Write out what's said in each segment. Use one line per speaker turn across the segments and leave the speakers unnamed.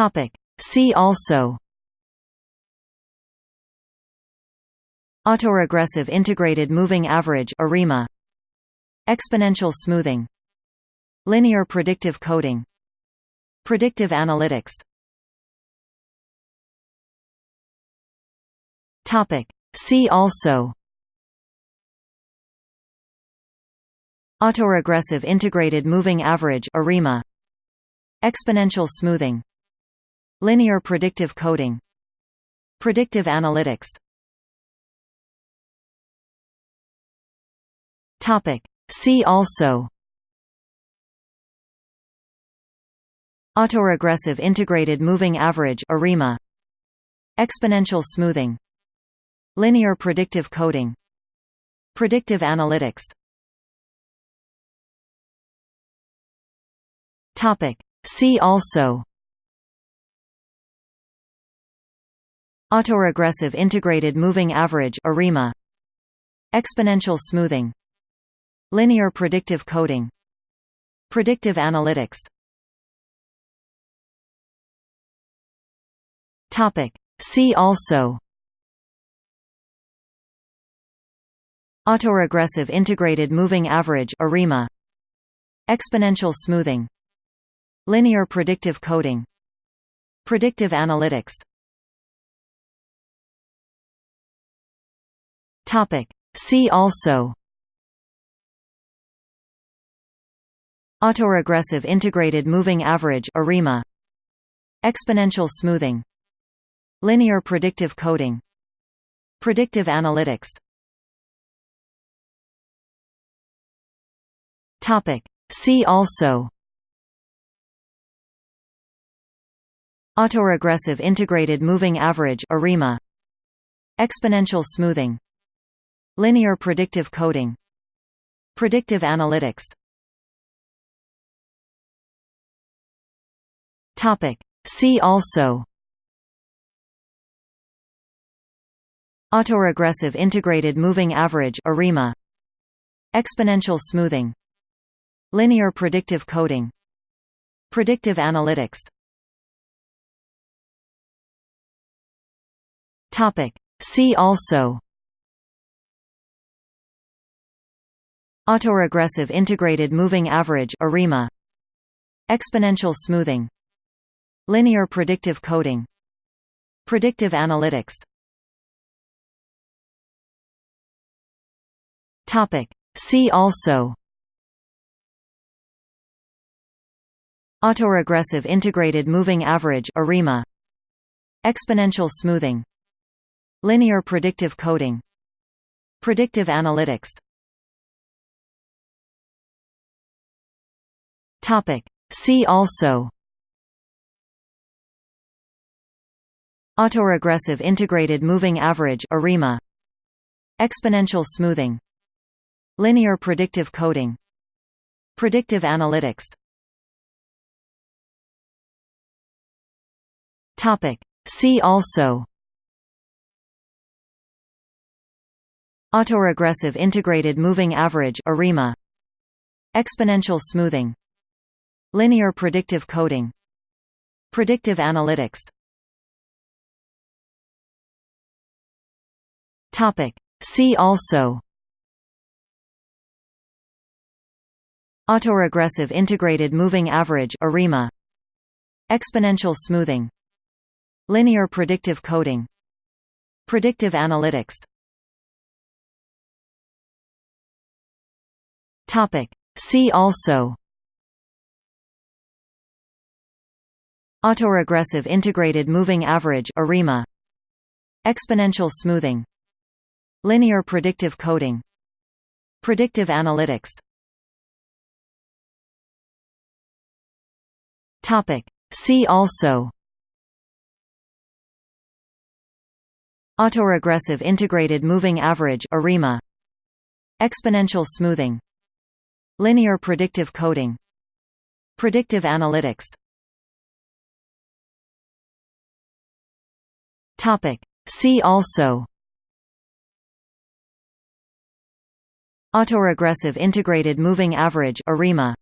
Topic. See also Autoregressive integrated moving average ARIMA Exponential smoothing. Linear predictive coding. Predictive analytics. Topic. See also Autoregressive integrated moving average ARIMA Exponential smoothing Linear predictive coding. Predictive analytics. See also. Autoregressive integrated moving average ARIMA. Exponential smoothing. Linear predictive coding. Predictive analytics. See also Autoregressive integrated moving average ARIMA. Exponential smoothing. Linear predictive coding. Predictive analytics. See also. Autoregressive integrated moving average ARIMA. Exponential smoothing. Linear predictive coding. Predictive analytics Topic. See also. Autoregressive integrated moving average ARIMA. Exponential smoothing. Linear predictive coding. Predictive analytics. Topic. See also. Autoregressive integrated moving average ARIMA. Exponential smoothing Linear predictive coding. Predictive analytics. Topic. See also. Autoregressive integrated moving average ARIMA. Exponential smoothing. Linear predictive coding. Predictive analytics. Topic. See also Autoregressive integrated moving average ARIMA Exponential smoothing Linear predictive coding Predictive analytics. See also Autoregressive integrated moving average ARIMA. Exponential smoothing. Linear predictive coding. Predictive analytics Topic. See also. Autoregressive integrated moving average ARIMA. Exponential smoothing. Linear predictive coding. Predictive analytics. Topic. See also. Autoregressive integrated moving average ARIMA. Exponential smoothing Linear predictive coding. Predictive analytics. Topic. See also. Autoregressive integrated moving average ARIMA. Exponential smoothing. Linear predictive coding. Predictive analytics. Topic. See also Autoregressive integrated moving average ARIMA. Exponential smoothing. Linear predictive coding. Predictive analytics. See also. Autoregressive integrated moving average ARIMA. Exponential smoothing. Linear predictive coding. Predictive analytics Topic. See also. Autoregressive integrated moving average ARIMA.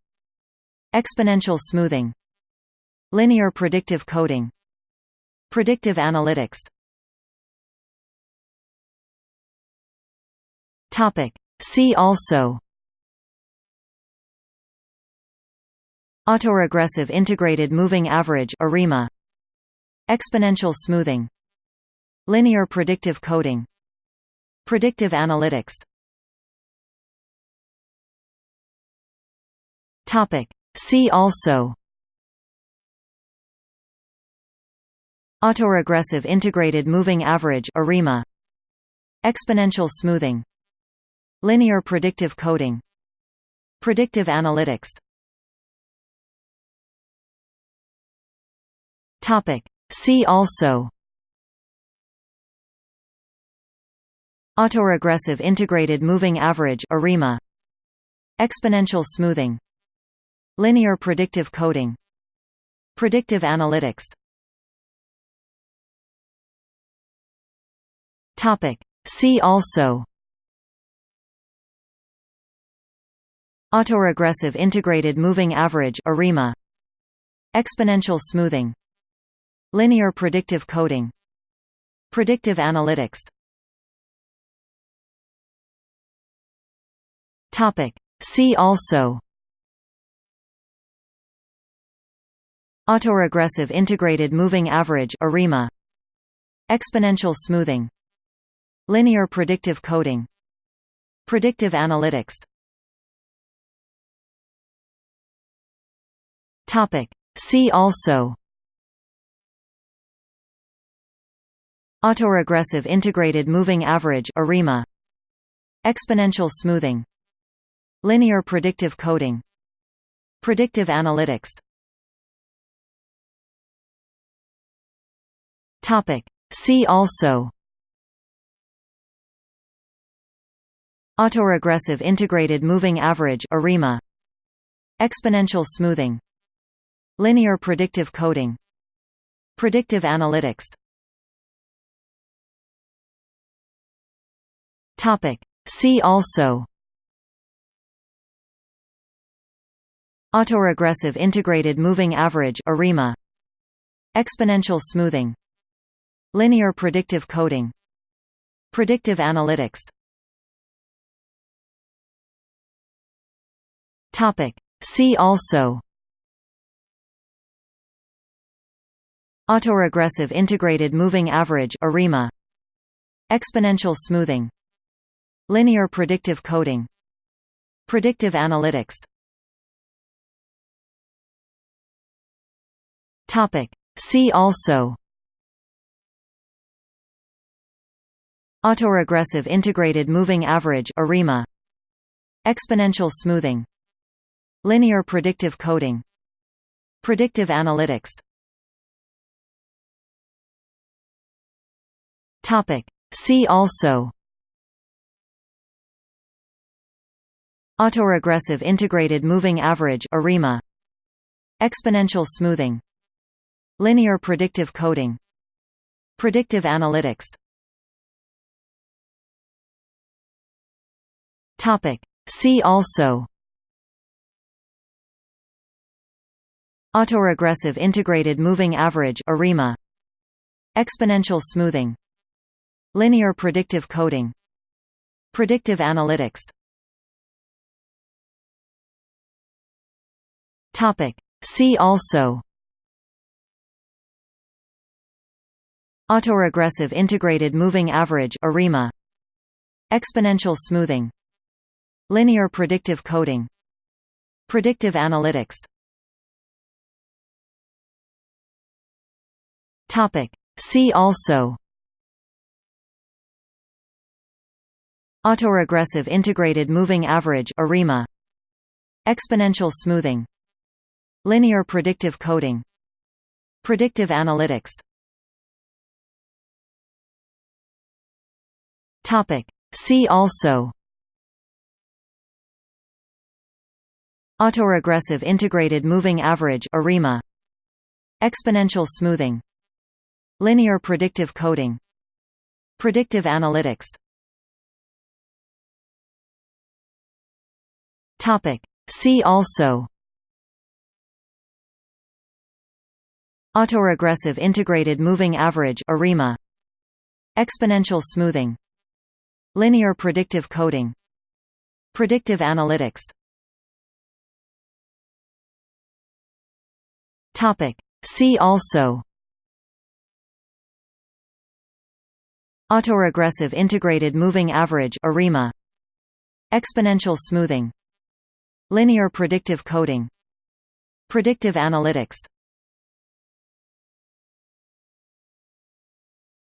Exponential smoothing. Linear predictive coding. Predictive analytics. Topic. See also. Autoregressive integrated moving average ARIMA. Exponential smoothing Linear predictive coding. Predictive analytics. See also. Autoregressive integrated moving average ARIMA. Exponential smoothing. Linear predictive coding. Predictive analytics. See also Autoregressive integrated moving average ARIMA. Exponential smoothing. Linear predictive coding. Predictive analytics. See also. Autoregressive integrated moving average ARIMA. Exponential smoothing. Linear predictive coding. Predictive analytics See also. Autoregressive integrated moving average ARIMA. Exponential smoothing. Linear predictive coding. Predictive analytics. Topic. See also. Autoregressive integrated moving average ARIMA. Exponential smoothing Linear predictive coding. Predictive analytics. Topic. See also. Autoregressive integrated moving average ARIMA. Exponential smoothing. Linear predictive coding. Predictive analytics. Topic. See also Autoregressive integrated moving average ARIMA. Exponential smoothing. Linear predictive coding. Predictive analytics. See also. Autoregressive integrated moving average ARIMA. Exponential smoothing. Linear predictive coding. Predictive analytics See also. Autoregressive integrated moving average ARIMA. Exponential smoothing. Linear predictive coding. Predictive analytics. Topic. See also. Autoregressive integrated moving average ARIMA. Exponential smoothing Linear predictive coding. Predictive analytics. See also. Autoregressive integrated moving average ARIMA. Exponential smoothing. Linear predictive coding. Predictive analytics. See also Autoregressive integrated moving average ARIMA. Exponential smoothing. Linear predictive coding. Predictive analytics. See also. Autoregressive integrated moving average ARIMA. Exponential smoothing. Linear predictive coding. Predictive analytics See also. Autoregressive integrated moving average ARIMA. Exponential smoothing. Linear predictive coding. Predictive analytics. Topic. See also. Autoregressive integrated moving average ARIMA. Exponential smoothing Linear predictive coding. Predictive analytics. Topic. See also. Autoregressive integrated moving average ARIMA Exponential smoothing. Linear predictive coding. Predictive analytics.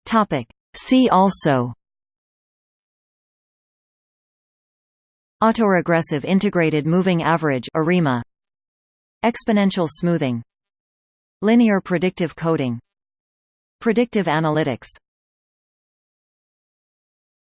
Topic. See also Autoregressive integrated moving average ARIMA Exponential smoothing Linear predictive coding Predictive analytics